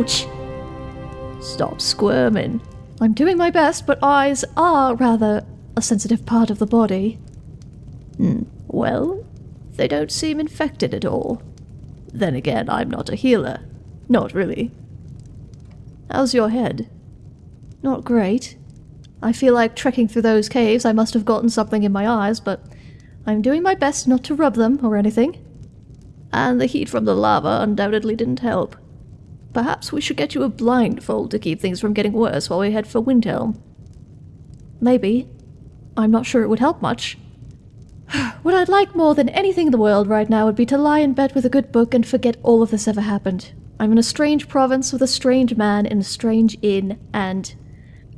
Ouch! Stop squirming. I'm doing my best, but eyes are rather a sensitive part of the body. Hmm. Well, they don't seem infected at all. Then again, I'm not a healer. Not really. How's your head? Not great. I feel like trekking through those caves I must have gotten something in my eyes, but I'm doing my best not to rub them or anything. And the heat from the lava undoubtedly didn't help. Perhaps we should get you a blindfold to keep things from getting worse while we head for Windhelm. Maybe. I'm not sure it would help much. what I'd like more than anything in the world right now would be to lie in bed with a good book and forget all of this ever happened. I'm in a strange province with a strange man in a strange inn, and...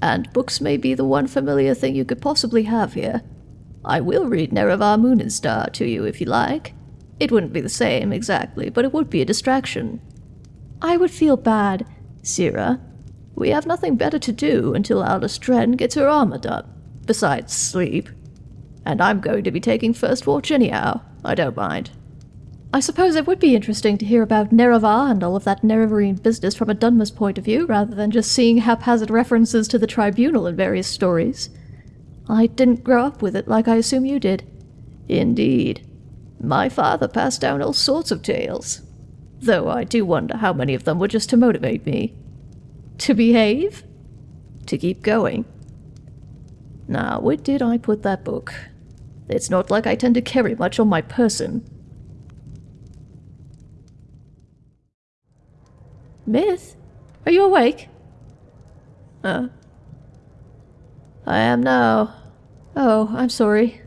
And books may be the one familiar thing you could possibly have here. I will read Nerevar Moon-and-Star to you if you like. It wouldn't be the same, exactly, but it would be a distraction. I would feel bad. Sira, we have nothing better to do until Aldous Dren gets her armor done, besides sleep. And I'm going to be taking first watch anyhow. I don't mind. I suppose it would be interesting to hear about Nerevar and all of that Nerevarine business from a Dunmer's point of view, rather than just seeing haphazard references to the Tribunal in various stories. I didn't grow up with it like I assume you did. Indeed. My father passed down all sorts of tales. Though I do wonder how many of them were just to motivate me. To behave? To keep going. Now, where did I put that book? It's not like I tend to carry much on my person. Myth? Are you awake? Uh. I am now. Oh, I'm sorry.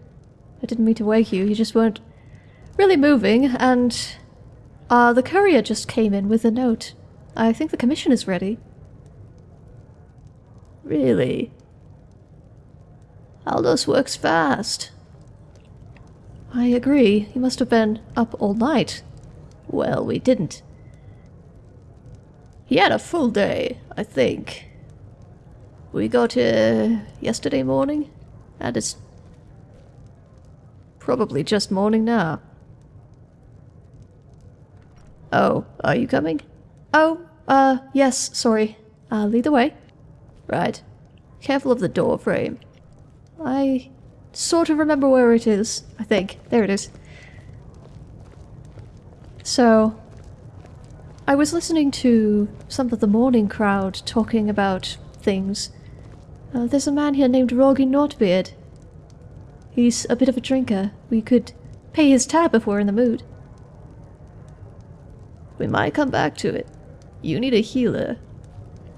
I didn't mean to wake you, you just weren't really moving, and... Uh, the courier just came in with a note. I think the commission is ready. Really? Aldous works fast. I agree. He must have been up all night. Well, we didn't. He had a full day, I think. We got here yesterday morning, and it's probably just morning now. Oh, are you coming? Oh, uh, yes, sorry. Uh, lead the way. Right. Careful of the door frame. I sort of remember where it is, I think. There it is. So, I was listening to some of the morning crowd talking about things. Uh, there's a man here named Roggi Knot-Beard. He's a bit of a drinker. We could pay his tab if we're in the mood. We might come back to it. You need a healer.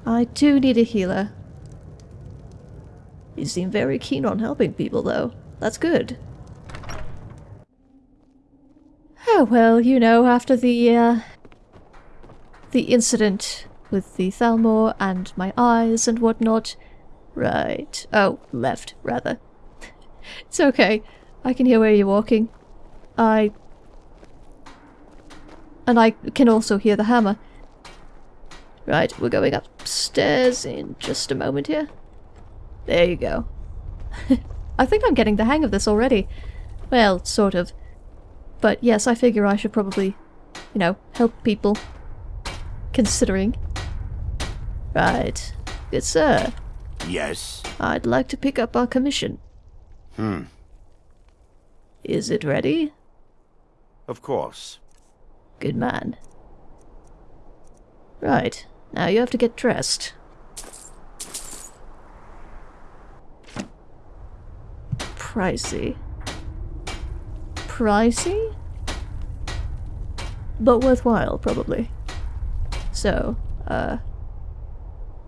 I do need a healer. You seem very keen on helping people, though. That's good. Oh, well, you know, after the, uh, the incident with the Thalmor and my eyes and whatnot. Right. Oh, left, rather. it's okay. I can hear where you're walking. I... And I can also hear the hammer. Right, we're going upstairs in just a moment here. There you go. I think I'm getting the hang of this already. Well, sort of. But yes, I figure I should probably, you know, help people. Considering. Right. Good sir. Yes? I'd like to pick up our commission. Hmm. Is it ready? Of course. Good man. Right. Now you have to get dressed. Pricey. Pricey? But worthwhile, probably. So, uh...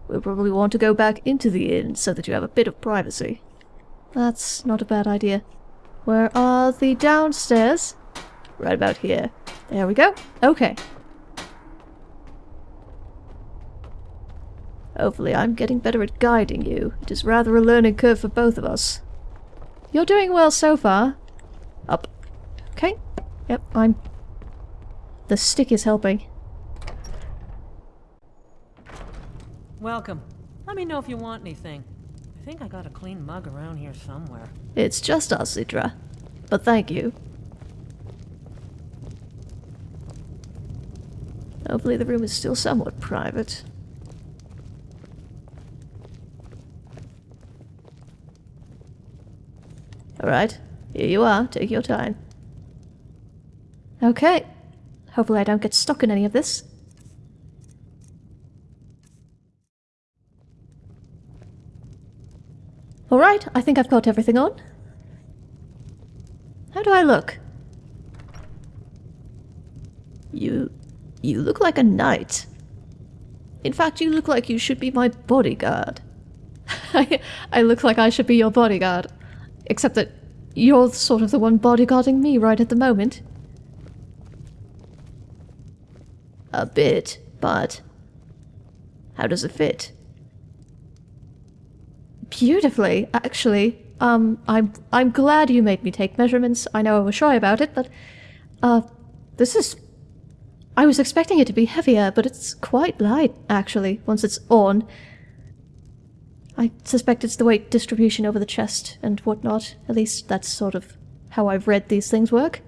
We'll probably want to go back into the inn so that you have a bit of privacy. That's not a bad idea. Where are the downstairs? Right about here. There we go. Okay. Hopefully I'm getting better at guiding you. It is rather a learning curve for both of us. You're doing well so far. Up. Okay. Yep, I'm... The stick is helping. Welcome. Let me know if you want anything. I think I got a clean mug around here somewhere. It's just us, Iddra. But thank you. Hopefully the room is still somewhat private. Alright, here you are. Take your time. Okay. Hopefully I don't get stuck in any of this. Alright, I think I've got everything on. How do I look? You... you look like a knight. In fact, you look like you should be my bodyguard. I, I look like I should be your bodyguard. Except that you're sort of the one bodyguarding me right at the moment. A bit, but... How does it fit? Beautifully, actually. Um, I'm I'm glad you made me take measurements. I know I was shy about it, but uh, this is. I was expecting it to be heavier, but it's quite light actually. Once it's on, I suspect it's the weight distribution over the chest and whatnot. At least that's sort of how I've read these things work.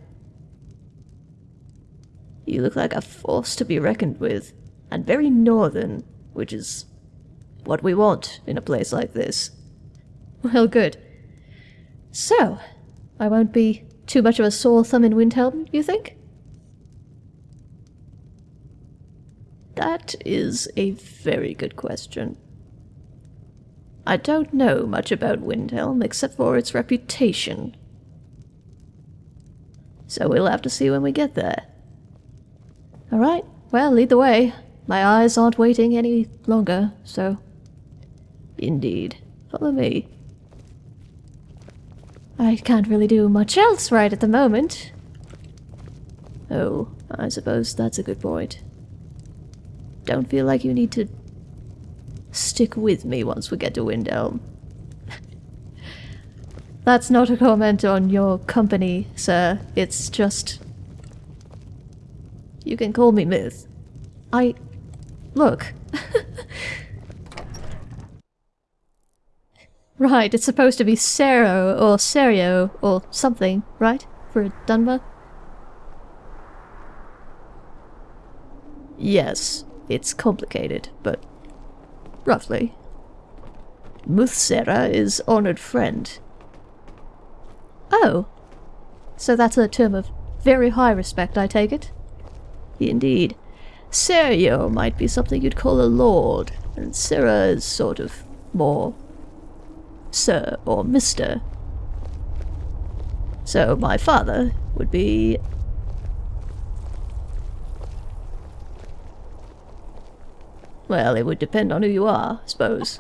You look like a force to be reckoned with, and very northern, which is what we want in a place like this. Well, good. So, I won't be too much of a sore thumb in Windhelm, you think? That is a very good question. I don't know much about Windhelm except for its reputation. So we'll have to see when we get there. Alright, well, lead the way. My eyes aren't waiting any longer, so. Indeed. Follow me. I can't really do much else right at the moment. Oh, I suppose that's a good point. Don't feel like you need to stick with me once we get to Windhelm. That's not a comment on your company, sir. It's just. You can call me Myth. I. Look. right, it's supposed to be Sero or Serio or something, right? For Dunmer? Yes, it's complicated, but roughly. Muthsera is honored friend. Oh. So that's a term of very high respect, I take it? Indeed. Serio might be something you'd call a lord, and Sera is sort of more sir or mister. So my father would be Well, it would depend on who you are, I suppose.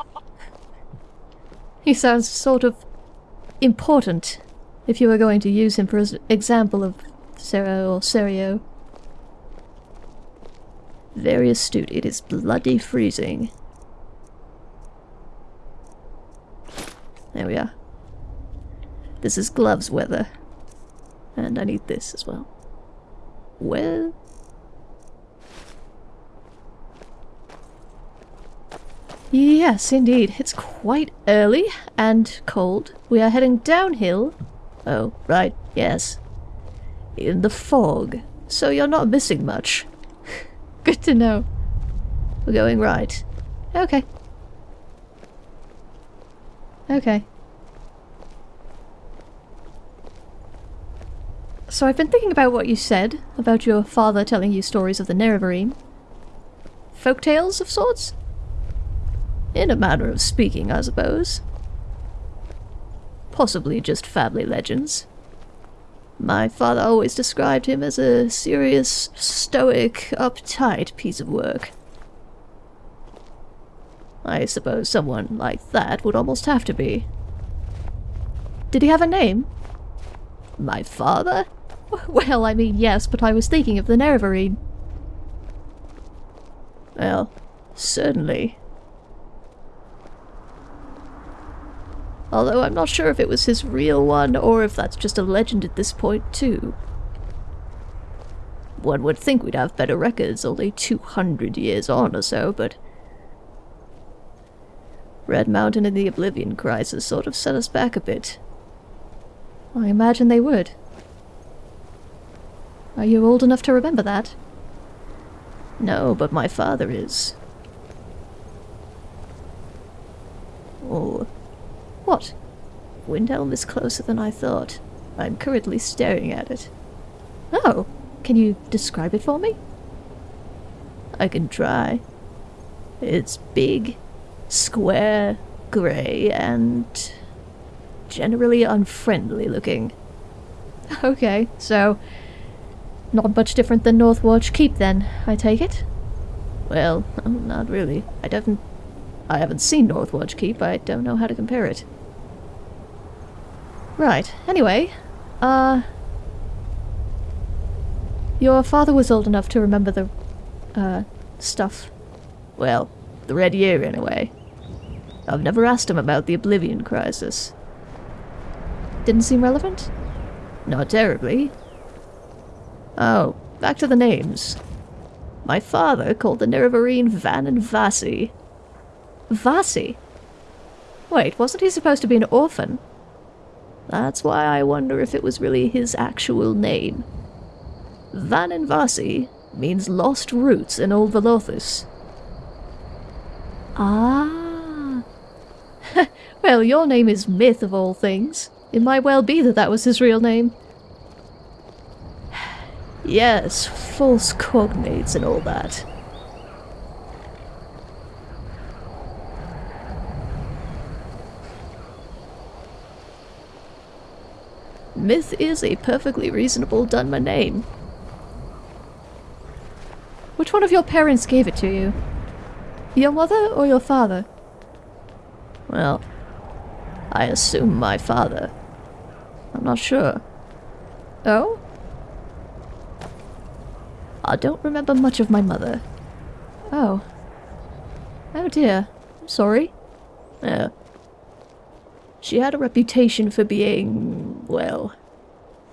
He sounds sort of important if you were going to use him for example of Sero or Serio. Very astute. It is bloody freezing. There we are. This is gloves weather. And I need this as well. Well... Yes, indeed. It's quite early and cold. We are heading downhill. Oh, right, yes. In the fog. So you're not missing much. Good to know. We're going right. Okay. Okay. So I've been thinking about what you said about your father telling you stories of the Nerevarine. Folk tales of sorts? In a manner of speaking, I suppose. Possibly just family legends. My father always described him as a serious, stoic, uptight piece of work. I suppose someone like that would almost have to be. Did he have a name? My father? Well, I mean, yes, but I was thinking of the Nerevarine. Well, certainly. Although I'm not sure if it was his real one or if that's just a legend at this point too. One would think we'd have better records only 200 years on or so, but... Red Mountain and the Oblivion Crisis sort of set us back a bit. I imagine they would. Are you old enough to remember that? No, but my father is. Oh. What? Windhelm is closer than I thought. I'm currently staring at it. Oh, can you describe it for me? I can try. It's big, square, grey, and generally unfriendly looking. Okay, so not much different than Northwatch Keep then, I take it? Well, not really. I haven't I haven't seen Northwatch Keep. I don't know how to compare it. Right. Anyway, uh your father was old enough to remember the uh stuff. Well, the Red Year anyway. I've never asked him about the Oblivion Crisis. Didn't seem relevant? Not terribly. Oh, back to the names. My father called the Nerevarine Van and Vasi. Vasi? Wait, wasn't he supposed to be an orphan? That's why I wonder if it was really his actual name. Van and Vasi means lost roots in Old Velothus. Ah. well, your name is Myth of all things. It might well be that that was his real name. yes, false cognates and all that. Myth is a perfectly reasonable Dunmer name. Which one of your parents gave it to you? Your mother or your father? Well, I assume my father. I'm not sure. Oh? I don't remember much of my mother. Oh. Oh dear. I'm sorry. Yeah. She had a reputation for being, well,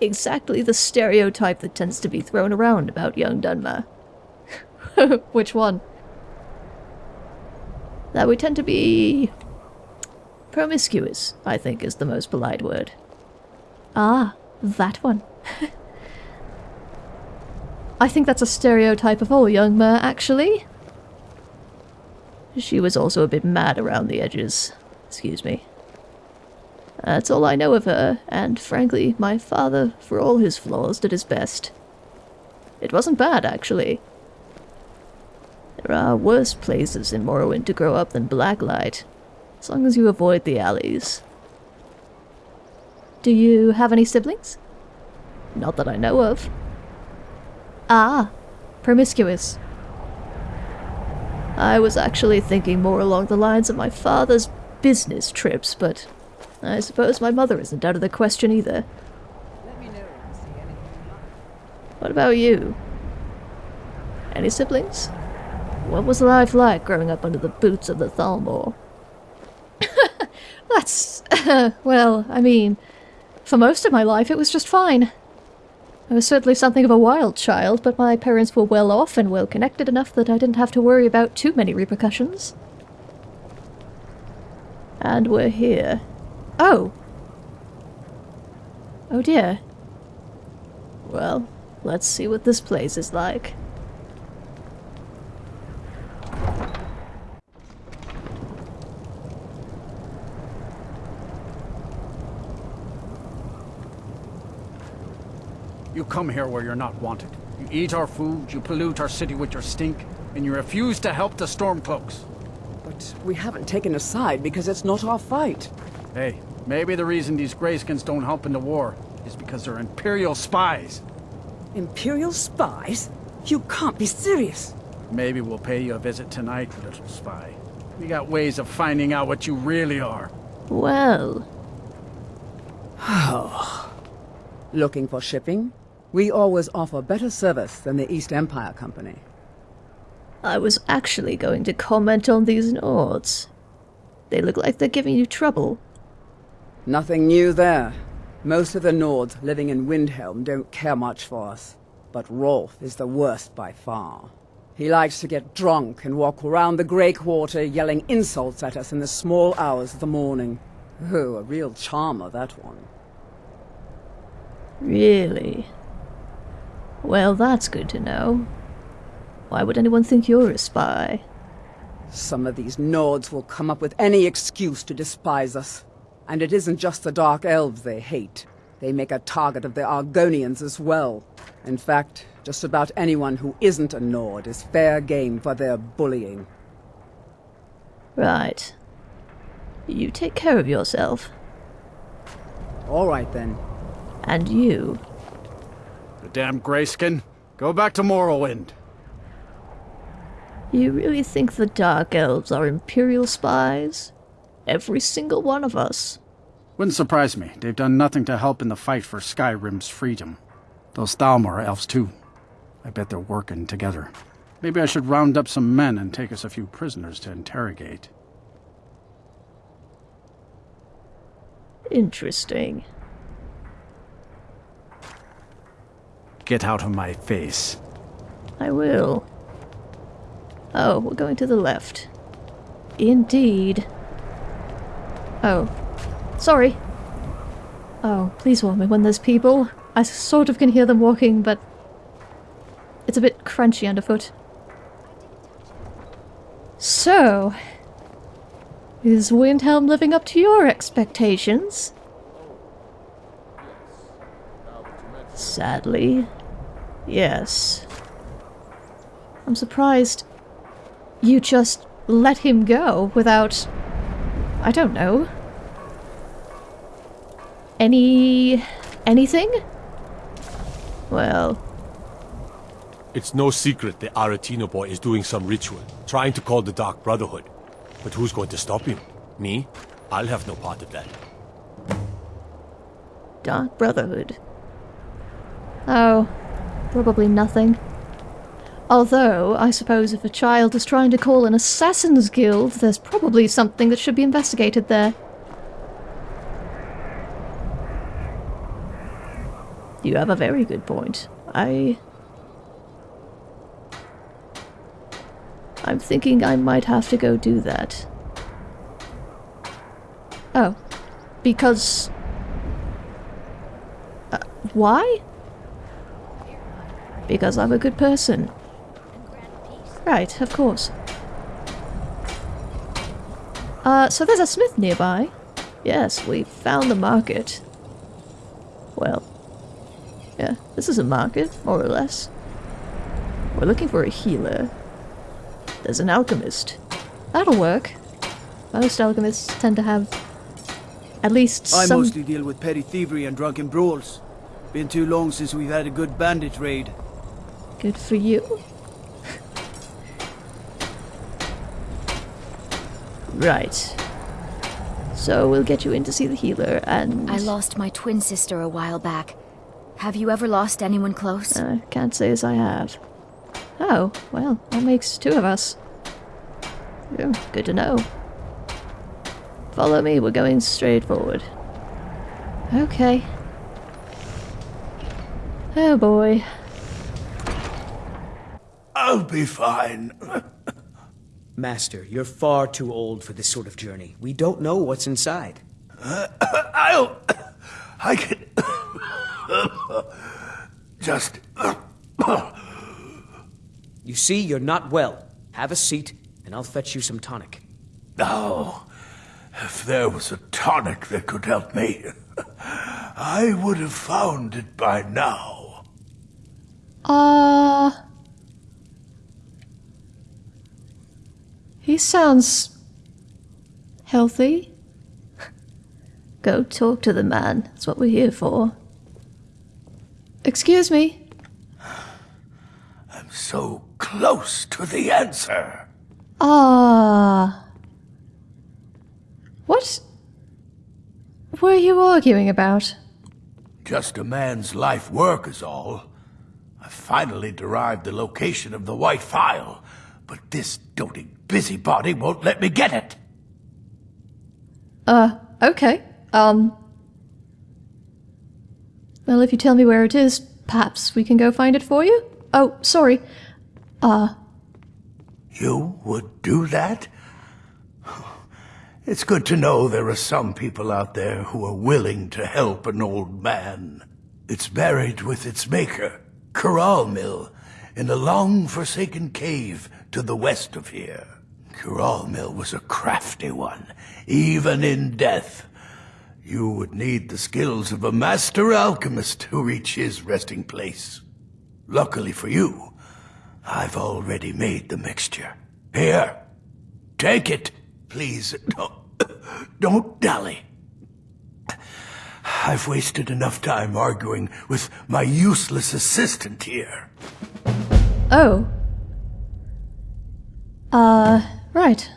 exactly the stereotype that tends to be thrown around about young Dunmer. Which one? That we tend to be promiscuous, I think is the most polite word. Ah, that one. I think that's a stereotype of all young mer, actually. She was also a bit mad around the edges. Excuse me. That's all I know of her, and frankly, my father, for all his flaws, did his best. It wasn't bad, actually. There are worse places in Morrowind to grow up than Blacklight, as long as you avoid the alleys. Do you have any siblings? Not that I know of. Ah, promiscuous. I was actually thinking more along the lines of my father's business trips, but I suppose my mother isn't out of the question either. What about you? Any siblings? What was life like growing up under the boots of the Thalmor? That's. well, I mean, for most of my life it was just fine. I was certainly something of a wild child, but my parents were well off and well connected enough that I didn't have to worry about too many repercussions. And we're here. Oh. Oh dear. Well, let's see what this place is like. You come here where you're not wanted. You eat our food, you pollute our city with your stink, and you refuse to help the Stormcloaks. But we haven't taken a side because it's not our fight. Hey, maybe the reason these Greyskins don't help in the war is because they're Imperial spies. Imperial spies? You can't be serious. Maybe we'll pay you a visit tonight, little spy. We got ways of finding out what you really are. Well. Oh. Looking for shipping? We always offer better service than the East Empire Company. I was actually going to comment on these Nords. They look like they're giving you trouble. Nothing new there. Most of the Nords living in Windhelm don't care much for us. But Rolf is the worst by far. He likes to get drunk and walk around the Grey Quarter yelling insults at us in the small hours of the morning. Oh, a real charmer, that one. Really? Well, that's good to know. Why would anyone think you're a spy? Some of these Nords will come up with any excuse to despise us. And it isn't just the Dark Elves they hate. They make a target of the Argonians as well. In fact, just about anyone who isn't a Nord is fair game for their bullying. Right. You take care of yourself. All right then. And you. The damn Grayskin. Go back to Morrowind. You really think the Dark Elves are Imperial spies? Every single one of us. Wouldn't surprise me. They've done nothing to help in the fight for Skyrim's freedom. Those Thalmor elves too. I bet they're working together. Maybe I should round up some men and take us a few prisoners to interrogate. Interesting. Get out of my face. I will. Oh, we're going to the left. Indeed. Oh. Sorry. Oh, please warn me when there's people. I sort of can hear them walking, but it's a bit crunchy underfoot. So, is Windhelm living up to your expectations? Sadly, yes. I'm surprised you just let him go without. I don't know. Any. anything? Well, It's no secret the Aretino boy is doing some ritual, trying to call the Dark Brotherhood. But who's going to stop him? Me? I'll have no part of that. Dark Brotherhood. Oh, probably nothing. Although, I suppose if a child is trying to call an assassin's guild, there's probably something that should be investigated there. You have a very good point. I... I'm thinking I might have to go do that. Oh. Because... Uh, why? Because I'm a good person. Right, of course. Uh, so there's a smith nearby. Yes, we found the market. Well, yeah, this is a market, more or less. We're looking for a healer. There's an alchemist. That'll work. Most alchemists tend to have at least I some... mostly deal with petty thievery and drunken brawls. Been too long since we've had a good bandit raid. Good for you. Right. So we'll get you in to see the healer and... I lost my twin sister a while back. Have you ever lost anyone close? I can't say as I have. Oh, well, that makes two of us. Yeah, good to know. Follow me, we're going straight forward. Okay. Oh boy. I'll be fine. Master, you're far too old for this sort of journey. We don't know what's inside. I'll. I can. Just. You see, you're not well. Have a seat, and I'll fetch you some tonic. Oh, if there was a tonic that could help me, I would have found it by now. Uh. He sounds. healthy. Go talk to the man. That's what we're here for. Excuse me. I'm so close to the answer. Ah. What were you arguing about? Just a man's life work is all. I finally derived the location of the White Phial, but this doting busybody won't let me get it. Uh, okay. Um. Well, if you tell me where it is, perhaps we can go find it for you? Oh, sorry. Uh, You would do that? It's good to know there are some people out there who are willing to help an old man. It's buried with its maker, Kuralmil, in a long-forsaken cave to the west of here. Kuralmil was a crafty one, even in death. You would need the skills of a master alchemist to reach his resting place. Luckily for you, I've already made the mixture. Here, take it. Please, don't, don't dally. I've wasted enough time arguing with my useless assistant here. Oh. Uh, right.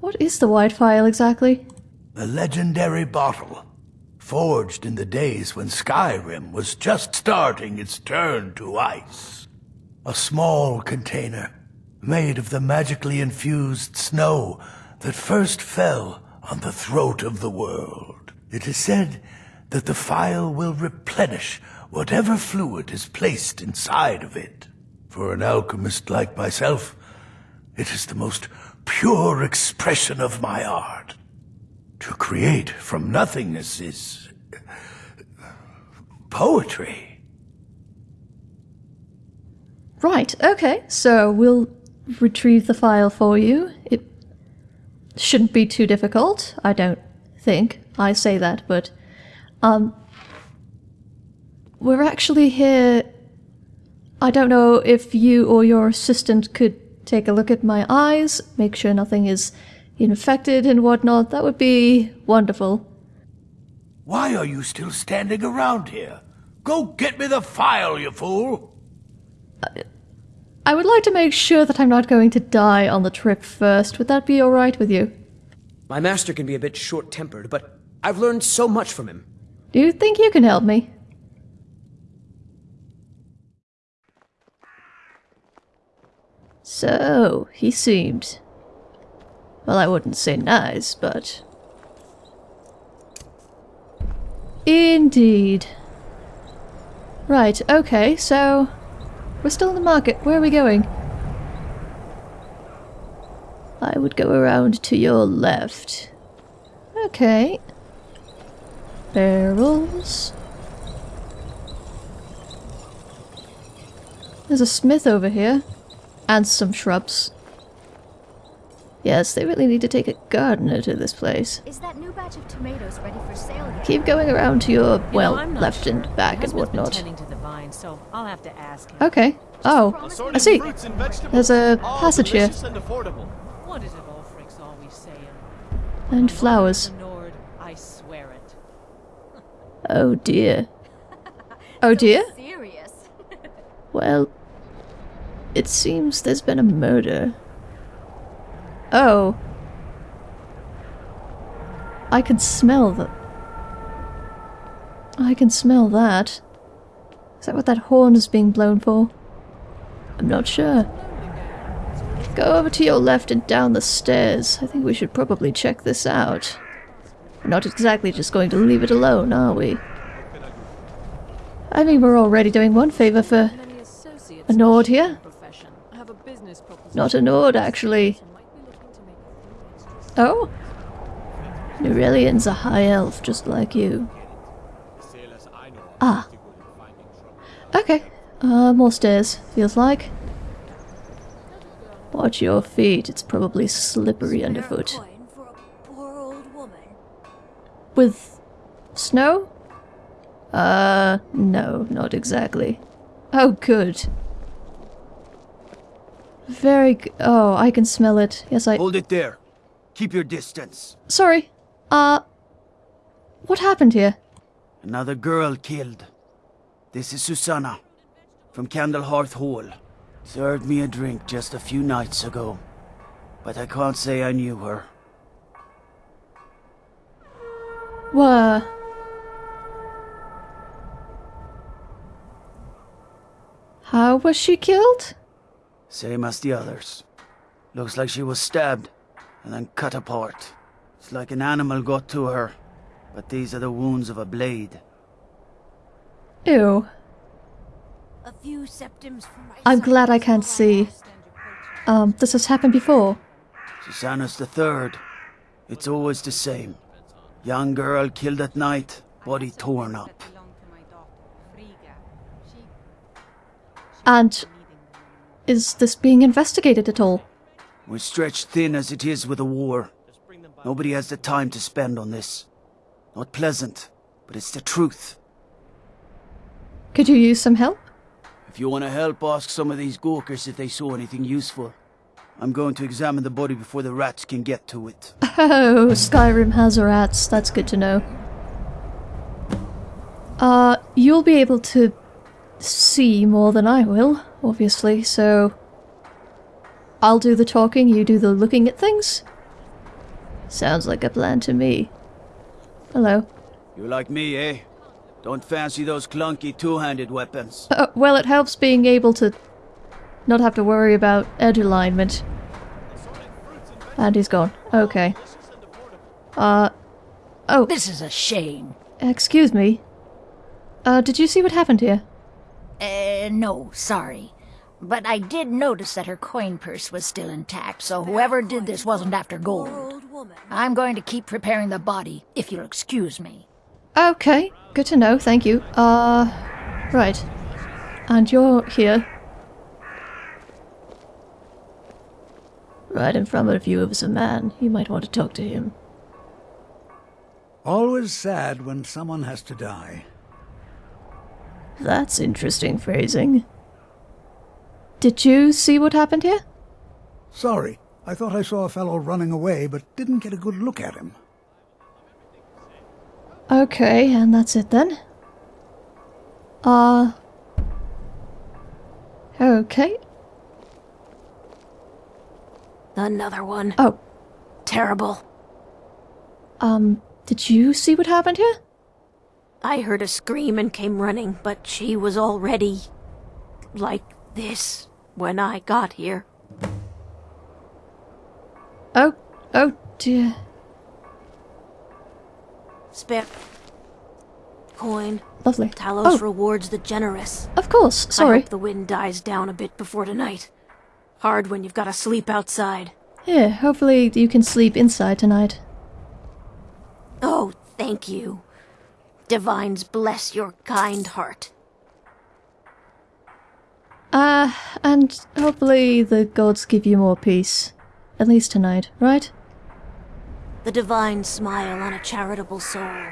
What is the White Phial exactly? A legendary bottle, forged in the days when Skyrim was just starting its turn to ice. A small container, made of the magically infused snow that first fell on the throat of the world. It is said that the phial will replenish whatever fluid is placed inside of it. For an alchemist like myself, it is the most pure expression of my art. To create from nothingness is... poetry. Right, okay, so we'll retrieve the phial for you. It shouldn't be too difficult, I don't think. I say that, but um we're actually here I don't know if you or your assistant could take a look at my eyes, make sure nothing is infected and whatnot. That would be wonderful. Why are you still standing around here? Go get me the phial, you fool! I would like to make sure that I'm not going to die on the trip first. Would that be alright with you? My master can be a bit short-tempered, but I've learned so much from him. Do you think you can help me? So, he seemed. Well, I wouldn't say nice, but. Indeed. Right, okay, so. We're still in the market. Where are we going? I would go around to your left. Okay. Barrels. There's a smith over here. And some shrubs. Yes, they really need to take a gardener to this place. Is that new batch of tomatoes ready for sale yet? Keep going around to your, You know, well, left sure. and back and whatnot. to the vine, so I'll have to ask him. Okay. Oh, I see. There's a passage here. What is it Ulfric's always saying? And flowers. The Nord, I swear it. Oh dear. Oh dear? Well, it seems there's been a murder. Oh. I can smell the. I can smell that. Is that what that horn is being blown for? I'm not sure. Go over to your left and down the stairs. I think we should probably check this out. We're not exactly just going to leave it alone, are we? I mean, we're already doing one favour for a Nord here. in the profession have a business proposition. Not a Nord, actually. Oh? Nurelion's a high elf, just like you. Ah. Okay. Uh, more stairs, feels like. Watch your feet, it's probably slippery underfoot. With snow? Uh, no, not exactly. Oh, good. Very g- Oh, I can smell it. Yes, I. Hold it there. Keep your distance. Sorry. Uh. What happened here? Another girl killed. This is Susanna. From Candlehearth Hall. Served me a drink just a few nights ago. But I can't say I knew her. Were. How was she killed? Same as the others. Looks like she was stabbed and then cut apart. It's like an animal got to her. But these are the wounds of a blade. Ew. A few septims from my I'm glad I can't see. Um, this has happened before. Susanna's the third. It's always the same. Young girl killed at night, body torn up. And is this being investigated at all? We're stretched thin as it is with a war. Nobody has the time to spend on this. Not pleasant, but it's the truth. Could you use some help? If you want to help, ask some of these gawkers if they saw anything useful. I'm going to examine the body before the rats can get to it. Oh, Skyrim has rats. That's good to know. Uh, you'll be able to see more than I will, obviously, so... I'll do the talking, you do the looking at things? Sounds like a plan to me. Hello. You like me, eh? Don't fancy those clunky two-handed weapons. Uh, well, it helps being able to not have to worry about edge alignment. And he's gone. Okay. Uh, oh. This is a shame. Excuse me. Uh, did you see what happened here? Uh, no, sorry. But I did notice that her coin purse was still intact, so whoever did this wasn't after gold. I'm going to keep preparing the body, if you'll excuse me. Okay, good to know, thank you. Uh, right. And you're here. Right in front of you is a man. You might want to talk to him. Always sad when someone has to die. That's interesting phrasing. Did you see what happened here? Sorry, I thought I saw a fellow running away, but didn't get a good look at him. Okay, and that's it then. Uh... Okay. Another one. Oh. Terrible. Um, did you see what happened here? I heard a scream and came running, but she was already... like this when I got here. Oh, oh dear. Spare... coin. Lovely. Talos Oh. rewards the generous. Of course, sorry. I hope the wind dies down a bit before tonight. Hard when you've got to sleep outside. Yeah, hopefully you can sleep inside tonight. Oh, thank you. Divines bless your kind heart. Uh, and hopefully the gods give you more peace. At least tonight, right? The divine smile on a charitable soul.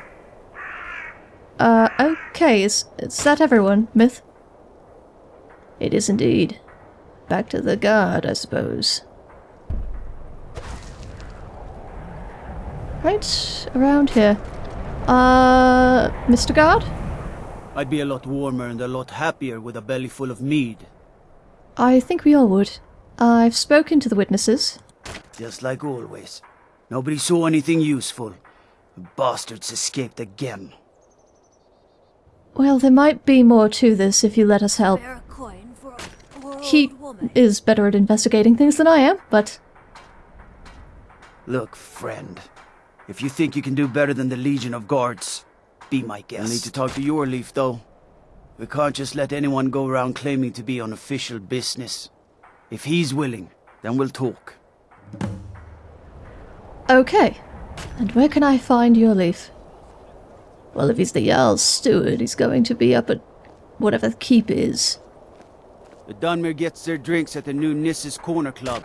Uh, okay, is, is that everyone, Myth? It is indeed. Back to the guard, I suppose. Right, around here. Uh, Mr. Guard? I'd be a lot warmer and a lot happier with a belly full of mead. I think we all would. I've spoken to the witnesses. Just like always. Nobody saw anything useful. The bastards escaped again. Well, there might be more to this if you let us help. He is better at investigating things than I am, but Look, friend. If you think you can do better than the Legion of Guards, be my guest. I need to talk to Jorleif, though. We can't just let anyone go around claiming to be on official business. If he's willing, then we'll talk. okay. And where can I find Jorleif? Well, if he's the Jarl's steward, he's going to be up at whatever the keep is. The Dunmer gets their drinks at the New Gnisis Cornerclub.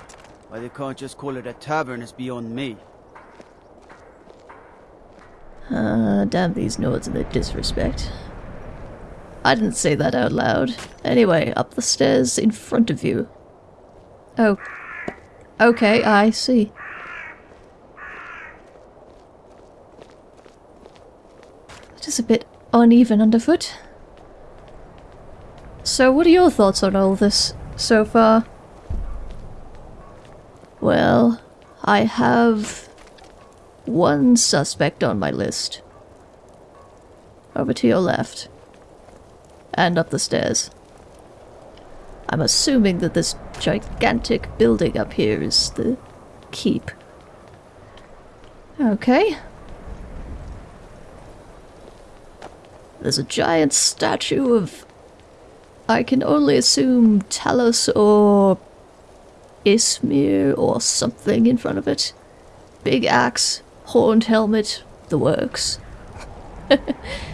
Why they can't just call it a tavern is beyond me. Ah, damn these Nords and their disrespect. I didn't say that out loud. Anyway, up the stairs in front of you. Oh. Okay, I see. It is a bit uneven underfoot. So, what are your thoughts on all this so far? Well, I have one suspect on my list. Over to your left. And up the stairs. I'm assuming that this gigantic building up here is the keep. Okay. There's a giant statue of. I can only assume Talos or Ysmir or something in front of it. Big axe, horned helmet, the works.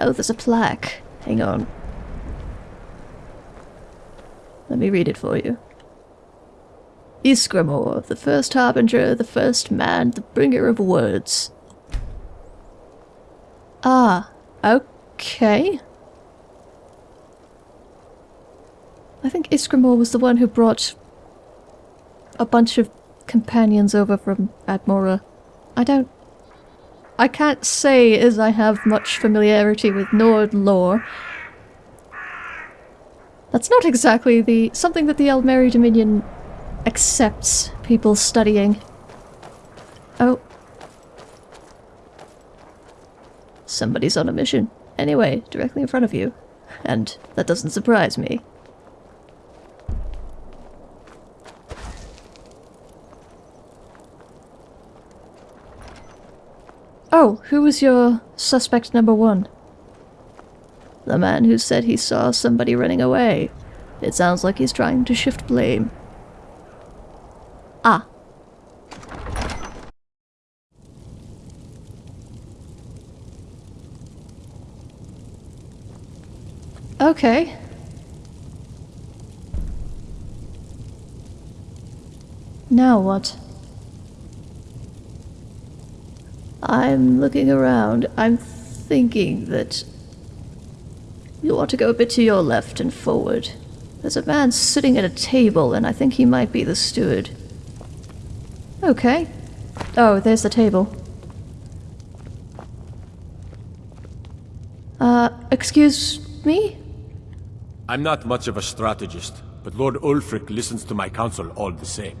oh, there's a plaque. Hang on. Let me read it for you. Ysgramor, the first harbinger, the first man, the bringer of words. Ah, okay. I think Ysgramor was the one who brought a bunch of companions over from Atmora. I don't... I can't say as I have much familiarity with Nord lore. That's not exactly the something that the Aldmeri Dominion accepts people studying. Oh. Somebody's on a mission. Anyway, directly in front of you. And that doesn't surprise me. Oh, who was your suspect number one? The man who said he saw somebody running away. It sounds like he's trying to shift blame. Ah. Okay. Now what? I'm looking around. I'm thinking that you ought to go a bit to your left and forward. There's a man sitting at a table, and I think he might be the steward. Okay. Oh, there's the table. Uh, excuse me? I'm not much of a strategist, but Lord Ulfric listens to my counsel all the same.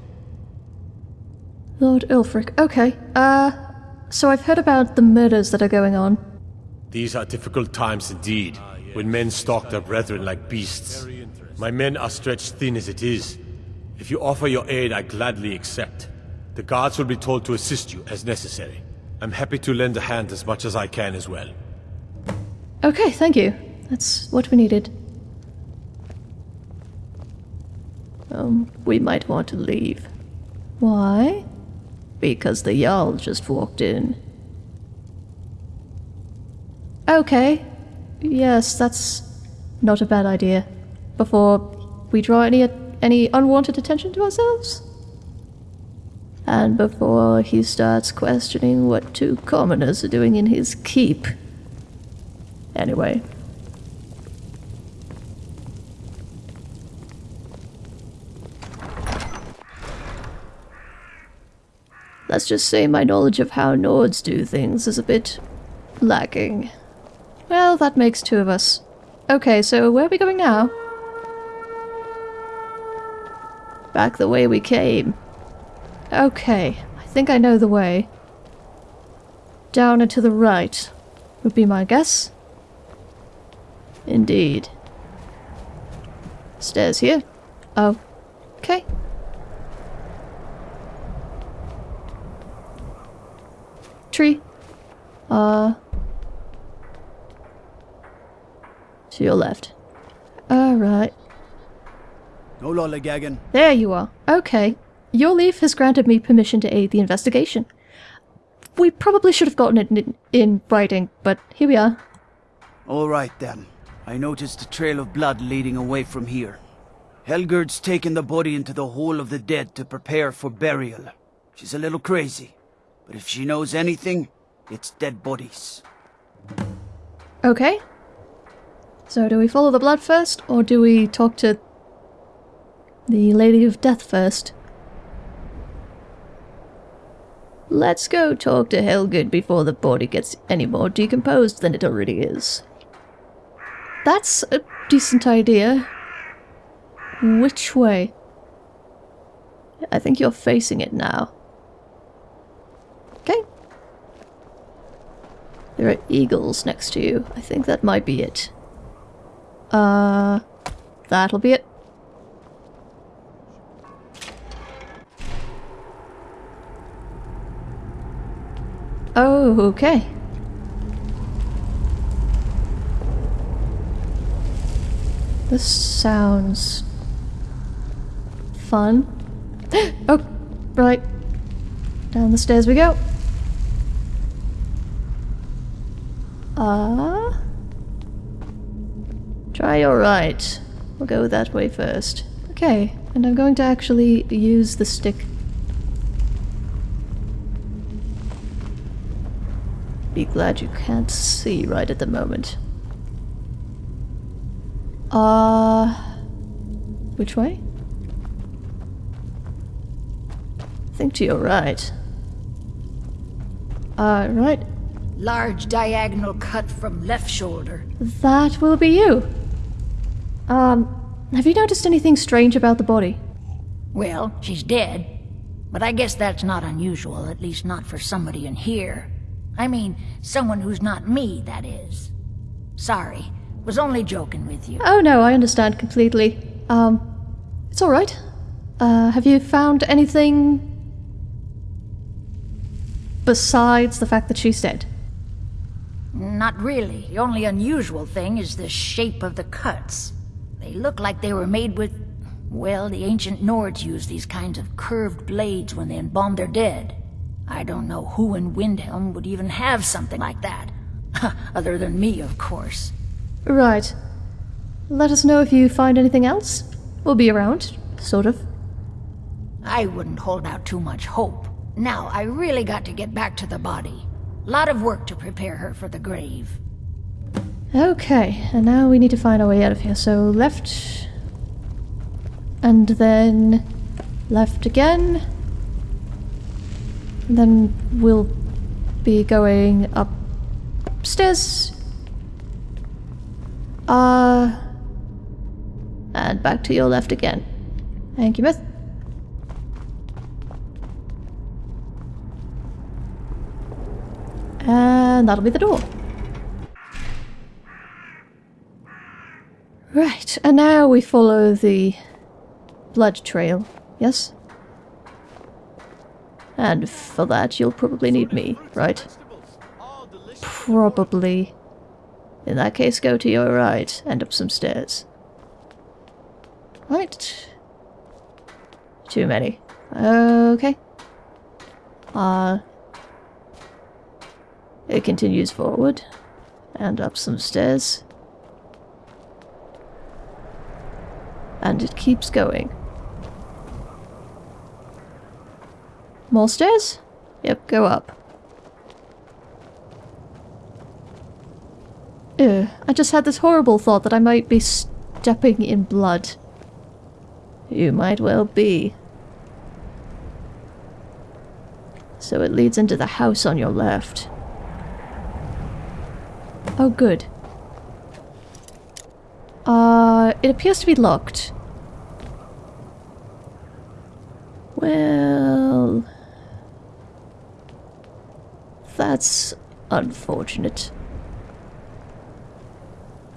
Lord Ulfric. Okay. Uh, so I've heard about the murders that are going on. These are difficult times indeed, when men stalk their brethren like beasts. My men are stretched thin as it is. If you offer your aid, I gladly accept. The guards will be told to assist you as necessary. I'm happy to lend a hand as much as I can as well. Okay, thank you. That's what we needed. Um, we might want to leave. Why? Because the Jarl just walked in. Okay. Yes, that's not a bad idea. Before we draw any any unwanted attention to ourselves? And before he starts questioning what two commoners are doing in his keep. Anyway. Let's just say my knowledge of how Nords do things is a bit lacking. Well, that makes two of us. Okay, so where are we going now? Back the way we came. Okay, I think I know the way. Down and to the right would be my guess. Indeed. Stairs here. Oh, okay. Tree. Uh. To your left. Alright. No lollygagging. There you are. Okay. Jorleif has granted me permission to aid the investigation. We probably should have gotten it in, in writing, but here we are. All right then. I noticed a trail of blood leading away from here. Helgird's taken the body into the Hall of the Dead to prepare for burial. She's a little crazy, but if she knows anything, it's dead bodies. Okay. So do we follow the blood first, or do we talk to the Lady of Death first? Let's go talk to Helgird before the body gets any more decomposed than it already is. That's a decent idea. Which way? I think you're facing it now. There are eagles next to you. I think that might be it. Uh, that'll be it. Oh, okay. This sounds fun. oh, right. Down the stairs we go. Ah. Uh, Try your right. We'll go that way first. Okay, and I'm going to actually use the stick. Be glad you can't see right at the moment. Uh... Which way? I think to your right. Uh, right. Large diagonal cut from left shoulder. That will be you. Um, have you noticed anything strange about the body? Well, she's dead. But I guess that's not unusual, at least not for somebody in here. I mean, someone who's not me, that is. Sorry, was only joking with you. Oh no, I understand completely. Um, it's alright. Uh, have you found anything besides the fact that she's dead? Not really. The only unusual thing is the shape of the cuts. They look like they were made with... Well, the ancient Nords used these kinds of curved blades when they embalmed their dead. I don't know who in Windhelm would even have something like that. Other than me, of course. Right. Let us know if you find anything else. We'll be around, sort of. I wouldn't hold out too much hope. Now, I really got to get back to the body. Lot of work to prepare her for the grave. Okay, and now we need to find our way out of here. So left, and then left again. And then we'll be going up upstairs. Uh, and back to your left again. Thank you, Myth. And that'll be the door. Right, and now we follow the blood trail, yes? And for that you'll probably need me, right? Probably. In that case, go to your right and up some stairs. Right. Too many. Okay. Uh, it continues forward and up some stairs. And it keeps going. More stairs? Yep, go up. Ew, I just had this horrible thought that I might be stepping in blood. You might well be. So it leads into the house on your left. Oh, good. Uh, it appears to be locked. Well... That's unfortunate.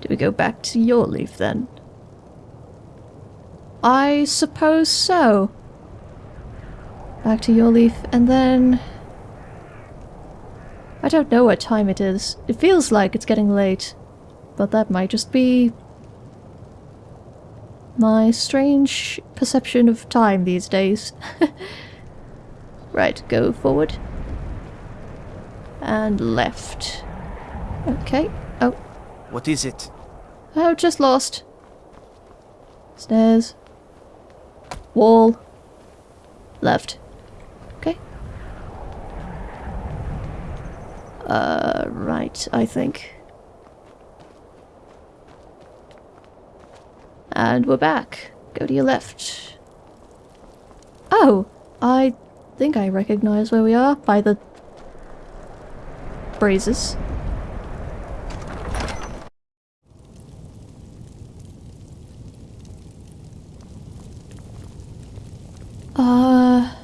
Do we go back to Jorleif then? I suppose so. Back to Jorleif, and then... I don't know what time it is. It feels like it's getting late. But that might just be... my strange perception of time these days. right, go forward. And left. Okay. Oh. What is it? Oh, just lost. Stairs. Wall. Left. Uh, right, I think. And we're back. Go to your left. Oh, I think I recognize where we are by the braziers. Uh...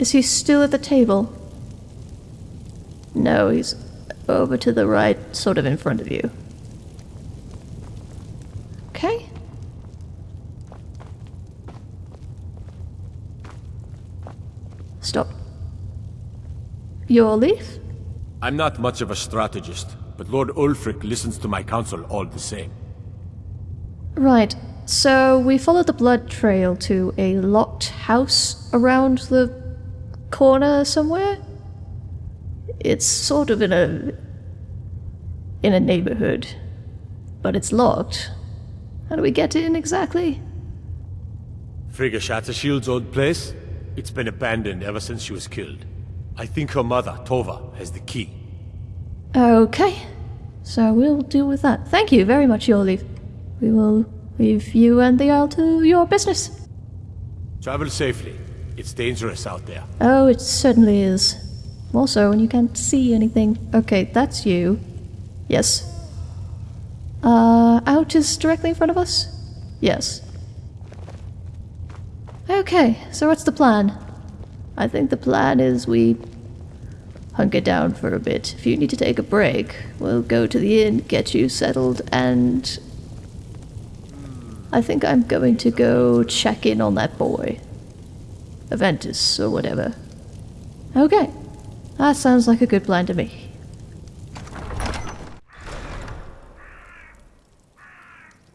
Is he still at the table? No, he's over to the right, sort of in front of you. Okay. Stop. Jorleif? I'm not much of a strategist, but Lord Ulfric listens to my counsel all the same. Right. So we followed the blood trail to a locked house around the corner somewhere? It's sort of in a in a neighborhood, but it's locked. How do we get in exactly? Friga Shattershield's old place? It's been abandoned ever since she was killed. I think her mother, Tova, has the key. Okay, so we'll deal with that. Thank you very much, Jorleif. We will leave you and the Isle to your business. Travel safely. It's dangerous out there. Oh, it certainly is. More so when you can't see anything. Okay, that's you. Yes. Uh, out is directly in front of us? Yes. Okay, so what's the plan? I think the plan is we hunker down for a bit. If you need to take a break, we'll go to the inn, get you settled, and I think I'm going to go check in on that boy. Aventus, or whatever. Okay. That sounds like a good plan to me.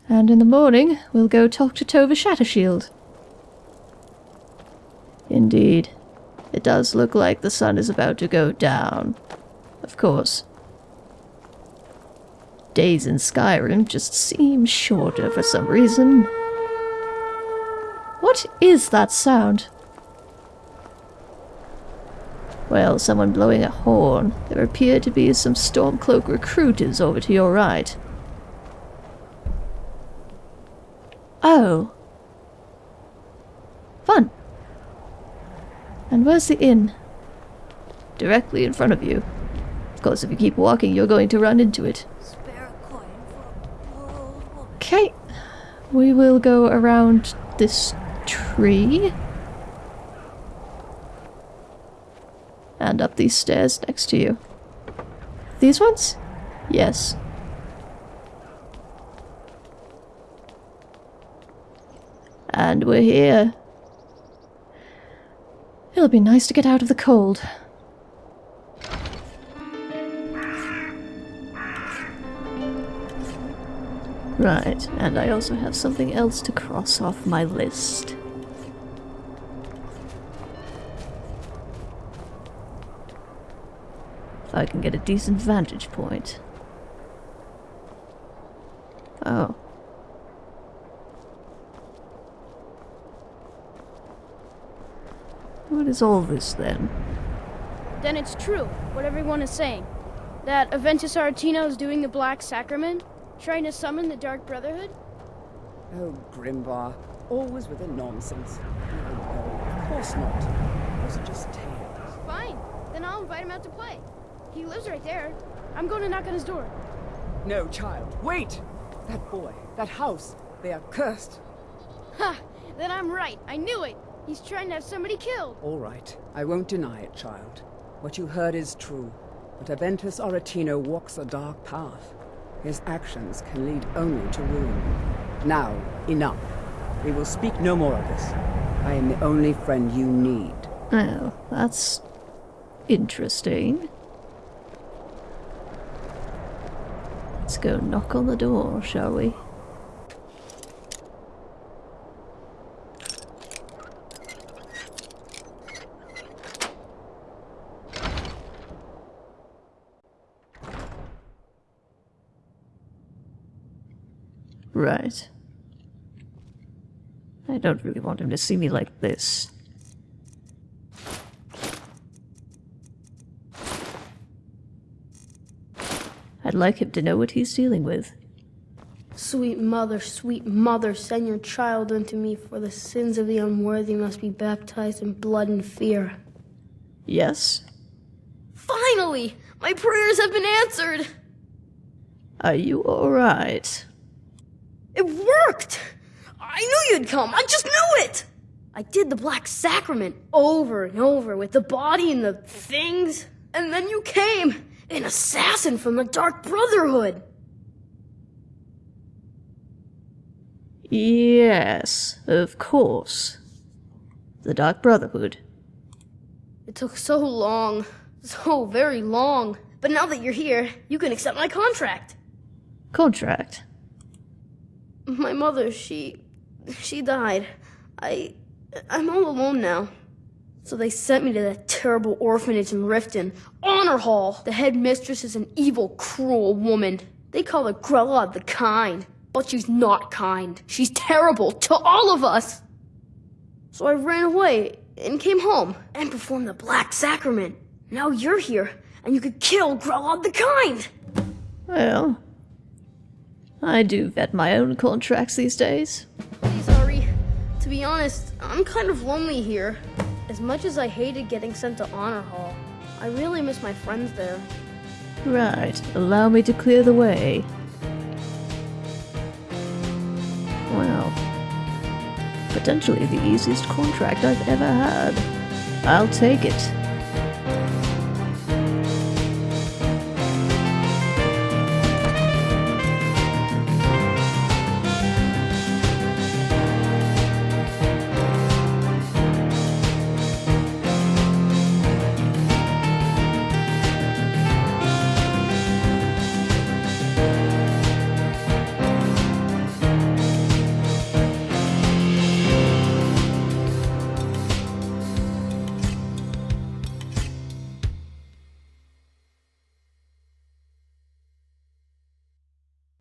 And in the morning, we'll go talk to Tova Shattershield. Indeed. It does look like the sun is about to go down. Of course. Days in Skyrim just seem shorter for some reason. What is that sound? Well, someone blowing a horn. There appear to be some Stormcloak recruiters over to your right. Oh. Fun. And where's the inn? Directly in front of you. Of course, if you keep walking, you're going to run into it. Okay. We will go around this tree. And up these stairs next to you. These ones? Yes. And we're here. It'll be nice to get out of the cold. Right, and I also have something else to cross off my list. I can get a decent vantage point. Oh. What is all this then? Then it's true, what everyone is saying. That Aventus Aretino is doing the Black Sacrament, trying to summon the Dark Brotherhood? Oh, Grimvar, always with the nonsense. No, no, of course not. Those are just tales. Fine, then I'll invite him out to play. He lives right there. I'm going to knock on his door. No, child, wait! That boy, that house, they are cursed. Ha! Then I'm right. I knew it. He's trying to have somebody killed. All right, I won't deny it, child. What you heard is true. But Aventus Aretino walks a dark path. His actions can lead only to ruin. Now, enough. We will speak no more of this. I am the only friend you need. Oh, that's interesting. Let's go knock on the door, shall we? Right. I don't really want him to see me like this. I'd like him to know what he's dealing with. Sweet mother, sweet mother, send your child unto me, for the sins of the unworthy must be baptized in blood and fear. Yes? Finally! My prayers have been answered! Are you alright? It worked! I knew you'd come! I just knew it! I did the Black Sacrament over and over with the body and the things, and then you came! An assassin from the Dark Brotherhood! Yes, of course. The Dark Brotherhood. It took so long. So very long. But now that you're here, you can accept my contract. Contract? My mother, she. she died. I. I'm all alone now. So they sent me to that terrible orphanage in Riften. Honorhall! The headmistress is an evil, cruel woman. They call her Grelod the Kind. But she's not kind. She's terrible to all of us. So I ran away and came home and performed the Black Sacrament. Now you're here, and you could kill Grelod the Kind! Well, I do vet my own contracts these days. Please, Ari. To be honest, I'm kind of lonely here. As much as I hated getting sent to Honorhall, I really miss my friends there. Right, allow me to clear the way. Well, potentially the easiest contract I've ever had. I'll take it.